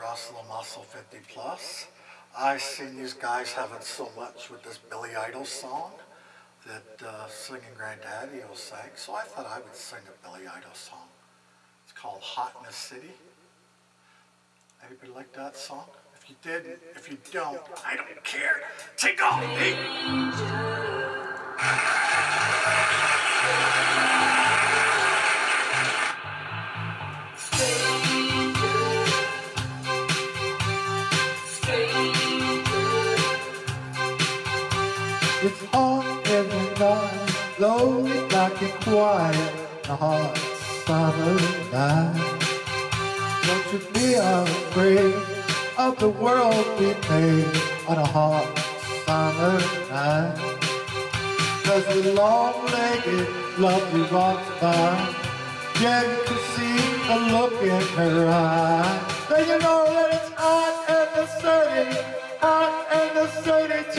Russell Muscle 50 Plus. I seen these guys having so much with this Billy Idol song that uh, singing Granddaddy will sang, so I thought I would sing a Billy Idol song. It's called Hot in the City. Anybody like that song? If you did, if you don't, I don't care. Take off, me! It's in the night, lonely, black and quiet, a hot summer night. Don't you be afraid of the world we made on a hot summer night. Cause the long-legged lovely walks by, Jen could see the look in her eye. Then you know that it's hot in the city, hot in the city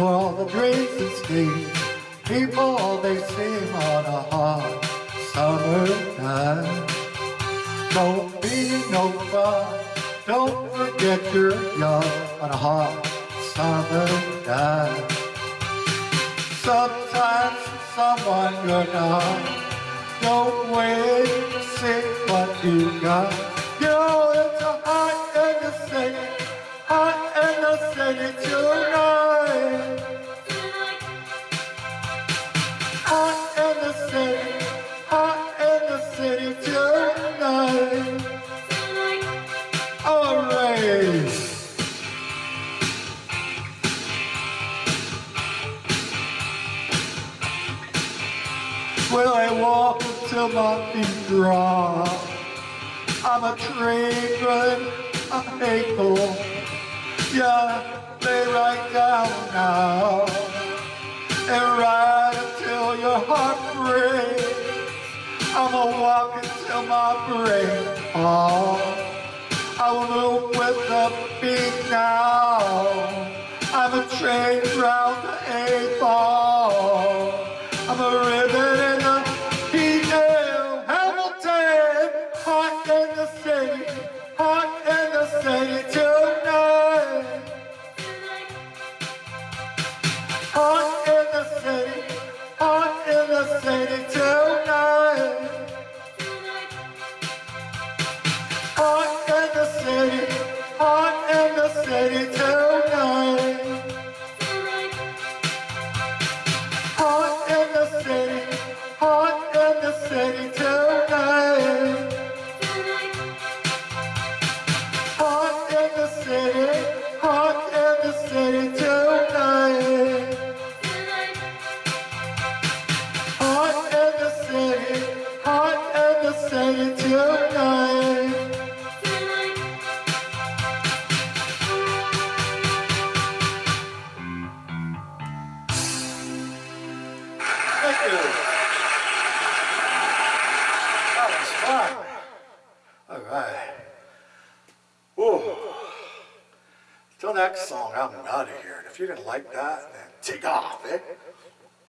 For all the and schemes, people they seem on a hot summer night. Don't be no fun, don't forget you're young on a hot summer night. Sometimes someone you're not, don't wait to see what you got. Well, I walk until my feet drop. I'm a running, I'm able. Yeah, lay right down now and ride until your heart breaks. I'ma walk until my brain falls. I will move with the beat now. I'm a train round the eight ball. Hot in the city tonight. Hot in the city, hot in the city tonight. Hot in the city, hot in the city Thank you. That was fun. All right. Whoa. Till next song, I'm out of here. And if you didn't like that, then take off, eh?